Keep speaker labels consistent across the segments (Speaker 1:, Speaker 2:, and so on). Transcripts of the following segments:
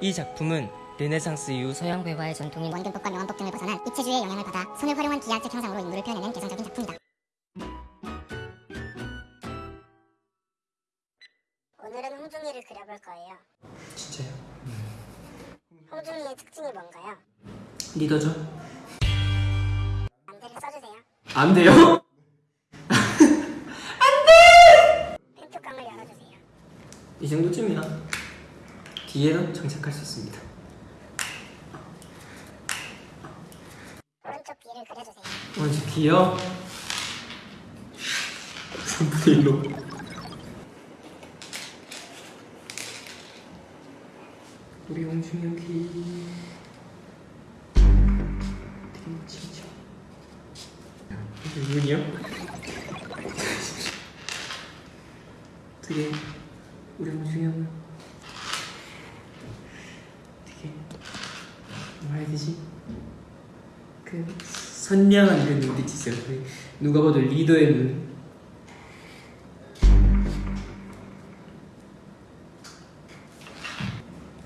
Speaker 1: 이 작품은 르네상스 이후 서양
Speaker 2: 회화의 전통인 원근법과 명언법 등을 벗어난 입체주의의 영향을 받아 선을 활용한 기하학적 형상으로 인물을 표현해낸 개성적인 작품이다. 오늘은 홍중이를 그려볼 거예요.
Speaker 3: 진짜요?
Speaker 2: 홍중이의 특징이 뭔가요?
Speaker 3: 리더죠?
Speaker 2: 안대를 써주세요.
Speaker 3: 안 돼요?
Speaker 2: 펜뚜껑을 열어주세요.
Speaker 3: 이 정도쯤이야 뒤에는 장착할 수 있습니다.
Speaker 2: 오른쪽 귀를 그려주세요.
Speaker 3: 오른쪽 귀요? 3분의 1로. 우리 홍중이 귀. 되게 멋지죠 눈이요? 되게 우리 형은 되게 되지? 그 선량한 그 눈빛 있어요. 그 누가 봐도 리더의 눈.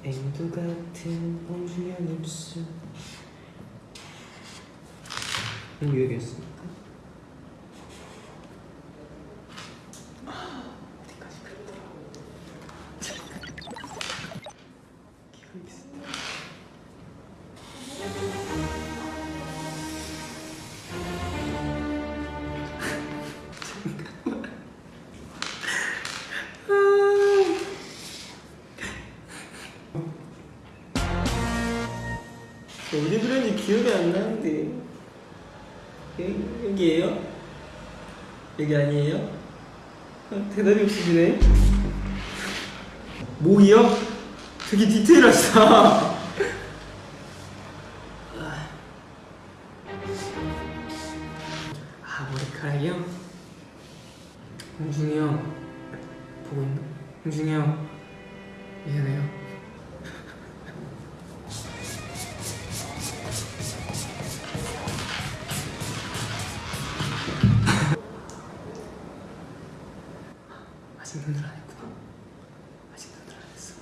Speaker 3: 앵두 같은 홍준영 입술. 음, 여기였습니까? 어디 그런지 기억이 안 나는데 여기, 여기에요? 여기 아니에요? 어, 대답이 없으시네 목이요? 되게 디테일하시다 아 머리카락이요? 홍중이 형 보고 있나? 홍중이 형 미안해요 아직 눈을 안 했구나. 아직 눈을 안 했어.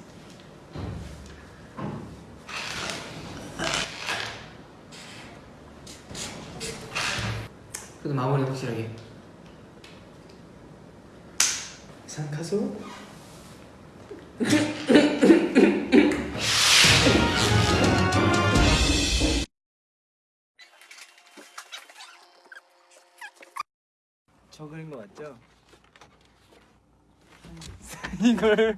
Speaker 3: 그래도 마무리 확실하게. 산카소
Speaker 4: 저 그린 거 맞죠? 이걸